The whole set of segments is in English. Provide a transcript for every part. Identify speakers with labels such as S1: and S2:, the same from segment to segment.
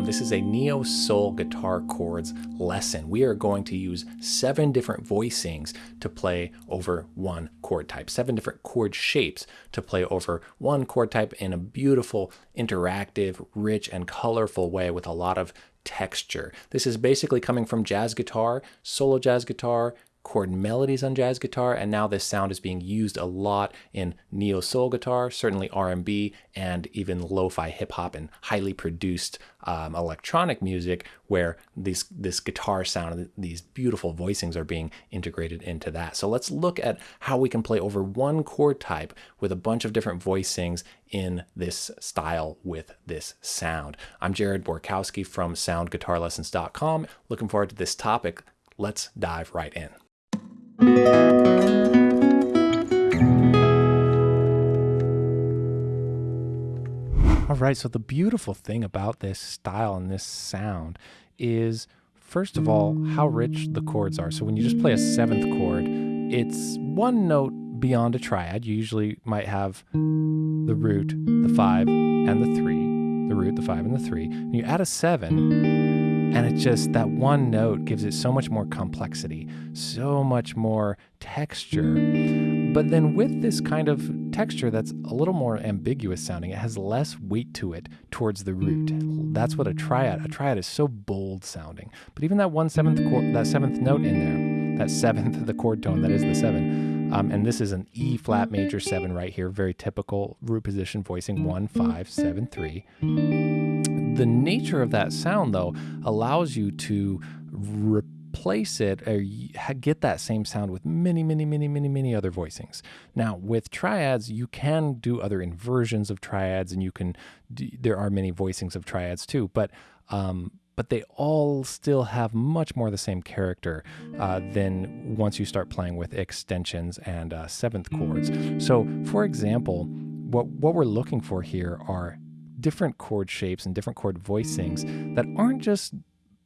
S1: welcome. This is a neo soul guitar chords lesson. We are going to use seven different voicings to play over one chord type, seven different chord shapes to play over one chord type in a beautiful, interactive, rich, and colorful way with a lot of texture. This is basically coming from jazz guitar, solo jazz guitar, chord melodies on jazz guitar and now this sound is being used a lot in neo soul guitar certainly r&b and even lo-fi hip-hop and highly produced um, electronic music where these this guitar sound these beautiful voicings are being integrated into that. So let's look at how we can play over one chord type with a bunch of different voicings in this style with this sound. I'm jared borkowski from soundguitarlessons.com looking forward to this topic. Let's dive right in all right, so the beautiful thing about this style and this sound is, first of all, how rich the chords are. So when you just play a seventh chord, it's one note beyond a triad. You usually might have the root, the five, and the three. The root, the five, and the three. And you add a seven, and it just, that one note gives it so much more complexity, so much more texture. But then with this kind of texture that's a little more ambiguous sounding, it has less weight to it towards the root. That's what a triad, a triad is so bold sounding. But even that one seventh chord, that seventh note in there, that seventh, the chord tone, that is the seven. Um, and this is an E flat major seven right here, very typical root position voicing one, five, seven, three the nature of that sound, though, allows you to replace it or get that same sound with many, many, many, many, many other voicings. Now, with triads, you can do other inversions of triads, and you can. There are many voicings of triads too, but um, but they all still have much more the same character uh, than once you start playing with extensions and uh, seventh chords. So, for example, what what we're looking for here are different chord shapes and different chord voicings that aren't just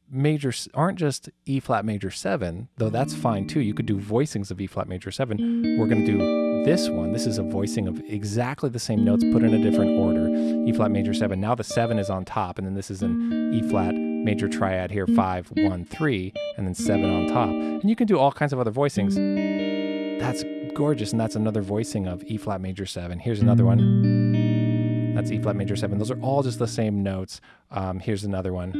S1: major aren't just E flat major 7, though that's fine too. You could do voicings of E flat major 7. We're going to do this one. This is a voicing of exactly the same notes put in a different order. E flat major 7. Now the 7 is on top and then this is an E flat major triad here 5 1 3 and then 7 on top. And you can do all kinds of other voicings. That's gorgeous and that's another voicing of E flat major 7. Here's another one. That's E flat major seven. Those are all just the same notes. Um, here's another one.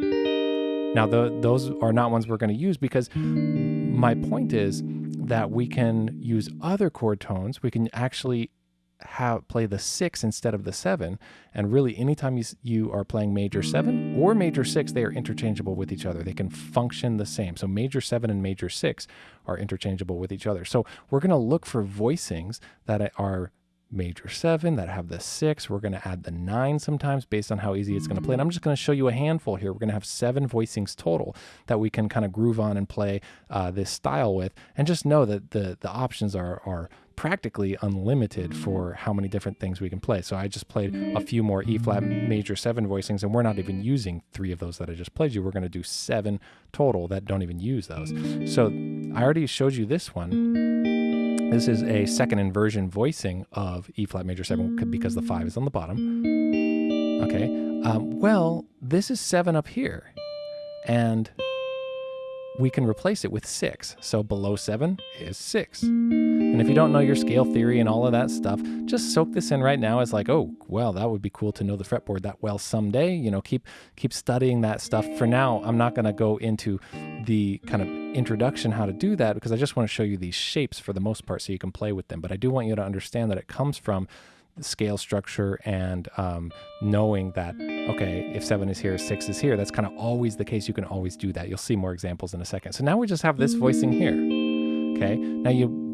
S1: Now, the, those are not ones we're going to use because my point is that we can use other chord tones. We can actually have play the six instead of the seven. And really, anytime you, you are playing major seven or major six, they are interchangeable with each other. They can function the same. So major seven and major six are interchangeable with each other. So we're going to look for voicings that are major seven that have the six. We're going to add the nine sometimes based on how easy it's going to play. And I'm just going to show you a handful here. We're going to have seven voicings total that we can kind of groove on and play uh, this style with. And just know that the, the options are, are practically unlimited for how many different things we can play. So I just played a few more E flat major seven voicings and we're not even using three of those that I just played you. We're going to do seven total that don't even use those. So I already showed you this one. This is a second inversion voicing of E flat major 7 because the 5 is on the bottom. Okay, um, well, this is 7 up here, and we can replace it with 6. So below 7 is 6. And if you don't know your scale theory and all of that stuff, just soak this in right now as like, oh, well, that would be cool to know the fretboard that well someday. You know, keep keep studying that stuff. For now, I'm not going to go into the kind of introduction how to do that because I just want to show you these shapes for the most part so you can play with them. But I do want you to understand that it comes from the scale structure and um, knowing that, okay, if seven is here, six is here, that's kind of always the case. You can always do that. You'll see more examples in a second. So now we just have this voicing here. Okay, now you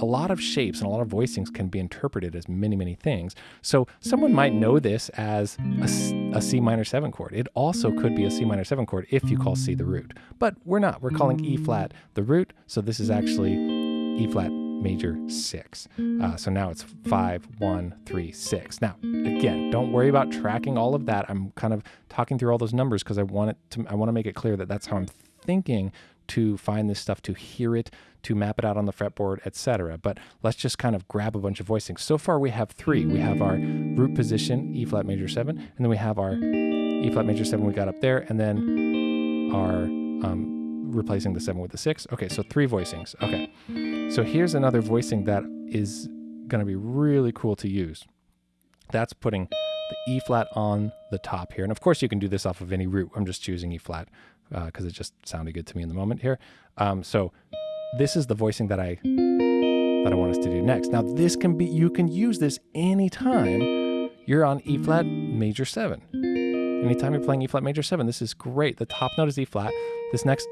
S1: a lot of shapes and a lot of voicings can be interpreted as many, many things. So someone might know this as a, a, C minor 7 chord. It also could be a C minor 7 chord if you call C the root. But we're not. We're calling E flat the root. So this is actually E flat major 6. Uh, so now it's five, one, three, six. Now, again, don't worry about tracking all of that. I'm kind of talking through all those numbers because I want it to I want to make it clear that that's how I'm thinking to find this stuff, to hear it, to map it out on the fretboard, etc. But let's just kind of grab a bunch of voicings. So far we have three. We have our root position, E flat major 7, and then we have our E flat major seven we got up there, and then our um, replacing the seven with the six. Okay, so three voicings. Okay, so here's another voicing that is going to be really cool to use. That's putting the E flat on the top here, and of course you can do this off of any root. I'm just choosing E flat because uh, it just sounded good to me in the moment here. Um, so this is the voicing that I that I want us to do next. Now this can be you can use this anytime you're on E flat major seven. Anytime you're playing E flat major seven, this is great. The top note is E flat. This next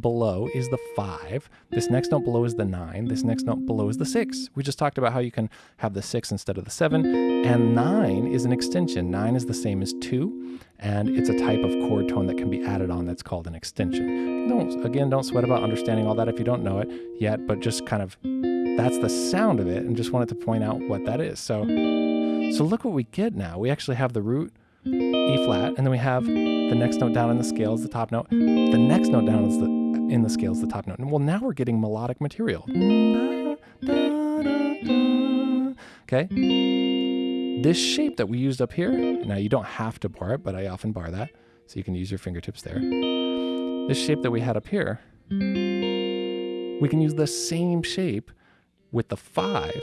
S1: below is the five. This next note below is the nine. This next note below is the six. We just talked about how you can have the six instead of the seven. And nine is an extension. Nine is the same as two, and it's a type of chord tone that can be added on that's called an extension. Don't again, don't sweat about understanding all that if you don't know it yet, but just kind of that's the sound of it, and just wanted to point out what that is. So, so look what we get now. We actually have the root E flat, and then we have the next note down in the scale is the top note. The next note down is the in the scale is the top note. And well, now we're getting melodic material. Okay. This shape that we used up here, now you don't have to bar it, but I often bar that. So you can use your fingertips there. This shape that we had up here, we can use the same shape with the five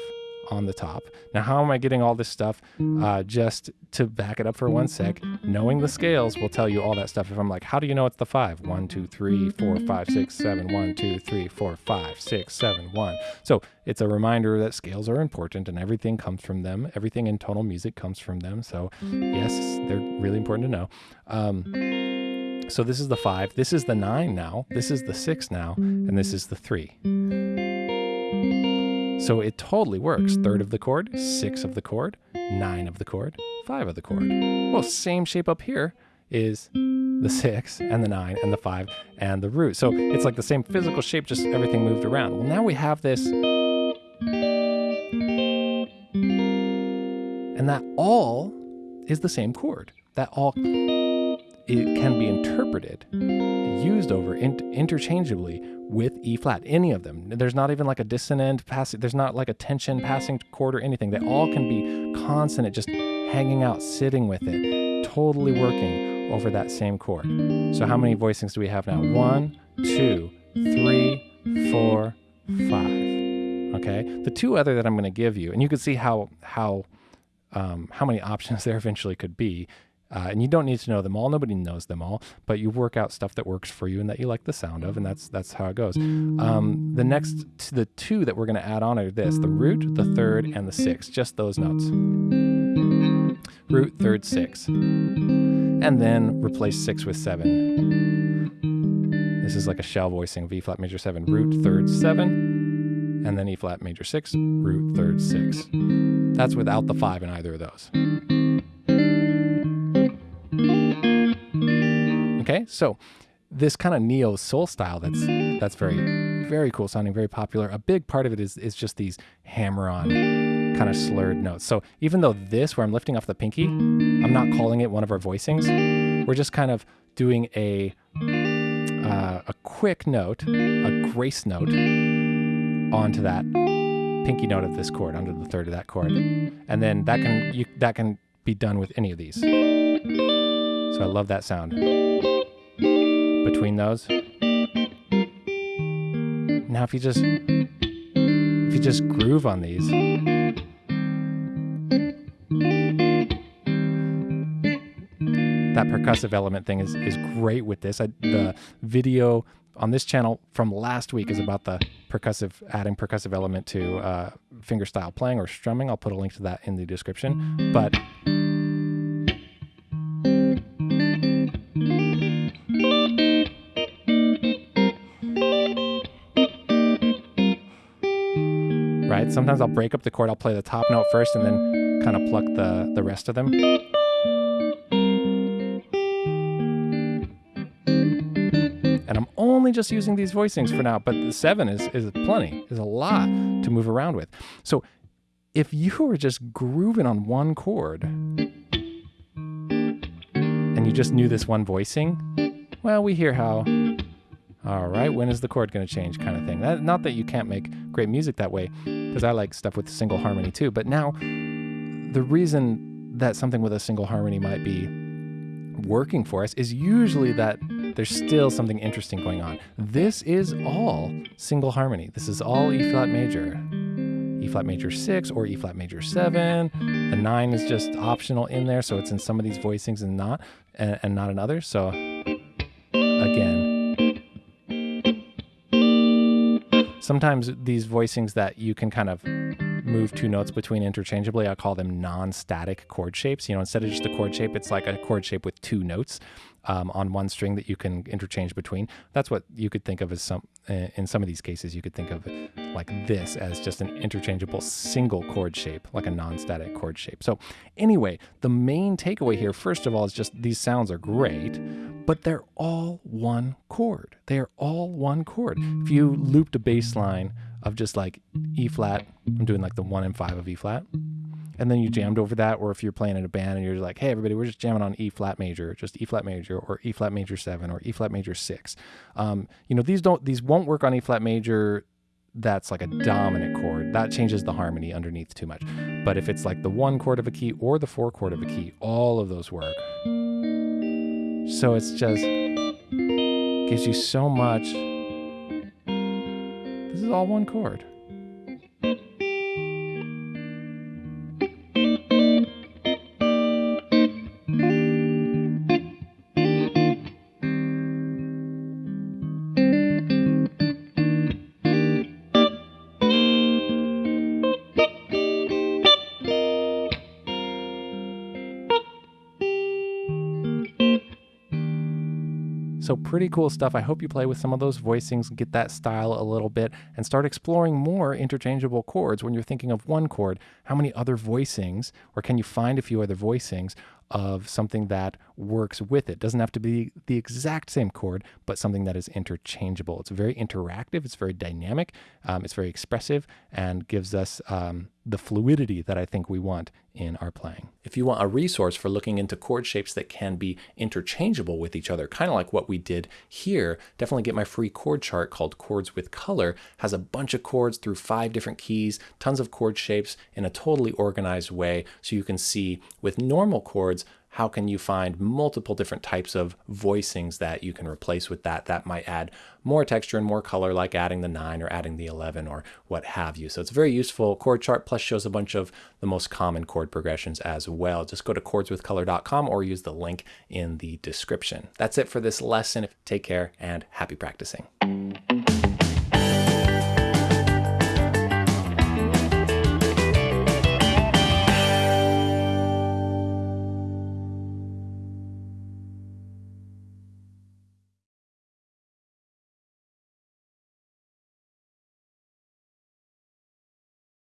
S1: on the top. Now, how am I getting all this stuff? Uh, just to back it up for one sec, knowing the scales will tell you all that stuff. If I'm like, how do you know it's the five? One, two, three, four, five, six, seven. One, two, three, four, five, six, seven, one. So it's a reminder that scales are important and everything comes from them. Everything in tonal music comes from them. So yes, they're really important to know. Um, so this is the five. This is the nine now. This is the six now. And this is the three. So it totally works. Third of the chord, six of the chord, nine of the chord, five of the chord. Well, same shape up here is the six and the nine and the five and the root. So it's like the same physical shape, just everything moved around. Well, now we have this. And that all is the same chord. That all it can be interpreted, used over in, interchangeably with E flat, any of them. There's not even like a dissonant passing, there's not like a tension passing chord or anything. They all can be consonant, just hanging out, sitting with it, totally working over that same chord. So how many voicings do we have now? One, two, three, four, five. Okay. The two other that I'm going to give you, and you can see how how um, how many options there eventually could be. Uh, and you don't need to know them all. Nobody knows them all, but you work out stuff that works for you and that you like the sound of, and that's that's how it goes. Um, the next, the two that we're going to add on are this: the root, the third, and the sixth. Just those notes. Root, third, six, and then replace six with seven. This is like a shell voicing: V flat major seven, root, third, seven, and then E flat major six, root, third, six. That's without the five in either of those. So this kind of neo soul style that's that's very very cool sounding, very popular. A big part of it is is just these hammer on kind of slurred notes. So even though this, where I'm lifting off the pinky, I'm not calling it one of our voicings. We're just kind of doing a uh, a quick note, a grace note onto that pinky note of this chord, onto the third of that chord, and then that can you, that can be done with any of these. So I love that sound. Between those. Now if you just if you just groove on these. That percussive element thing is, is great with this. I, the video on this channel from last week is about the percussive, adding percussive element to uh, fingerstyle playing or strumming. I'll put a link to that in the description. But Sometimes I'll break up the chord. I'll play the top note first and then kind of pluck the, the rest of them. And I'm only just using these voicings for now, but the seven is, is plenty, is a lot to move around with. So if you were just grooving on one chord and you just knew this one voicing, well, we hear how, all right, when is the chord going to change kind of thing. That, not that you can't make great music that way, because I like stuff with single harmony too. But now, the reason that something with a single harmony might be working for us is usually that there's still something interesting going on. This is all single harmony. This is all E flat major. E flat major 6 or E flat major 7. The 9 is just optional in there, so it's in some of these voicings and not and, and not in others. So again, sometimes these voicings that you can kind of move two notes between interchangeably, I call them non-static chord shapes. You know, instead of just a chord shape, it's like a chord shape with two notes um, on one string that you can interchange between. That's what you could think of as some, uh, in some of these cases, you could think of like this as just an interchangeable single chord shape, like a non-static chord shape. So anyway, the main takeaway here, first of all, is just these sounds are great, but they're all one chord. They are all one chord. If you looped a bass line of just like E flat, I'm doing like the one and five of E flat, and then you jammed over that, or if you're playing in a band and you're like, hey, everybody, we're just jamming on E flat major, just E flat major, or E flat major seven, or E flat major six. Um, you know, these don't, these won't work on E flat major. That's like a dominant chord. That changes the harmony underneath too much. But if it's like the one chord of a key or the four chord of a key, all of those work. So it's just gives you so much. This is all one chord. So pretty cool stuff. I hope you play with some of those voicings, get that style a little bit, and start exploring more interchangeable chords when you're thinking of one chord. How many other voicings, or can you find a few other voicings of something that works with it. Doesn't have to be the exact same chord, but something that is interchangeable. It's very interactive, it's very dynamic, um, it's very expressive, and gives us um, the fluidity that I think we want in our playing. If you want a resource for looking into chord shapes that can be interchangeable with each other, kind of like what we did here, definitely get my free chord chart called Chords with Color. Has a bunch of chords through five different keys, tons of chord shapes in a totally organized way, so you can see with normal chords how can you find multiple different types of voicings that you can replace with that that might add more texture and more color like adding the 9 or adding the 11 or what have you. So it's very useful chord chart plus shows a bunch of the most common chord progressions as well. Just go to chordswithcolor.com or use the link in the description. That's it for this lesson. Take care and happy practicing.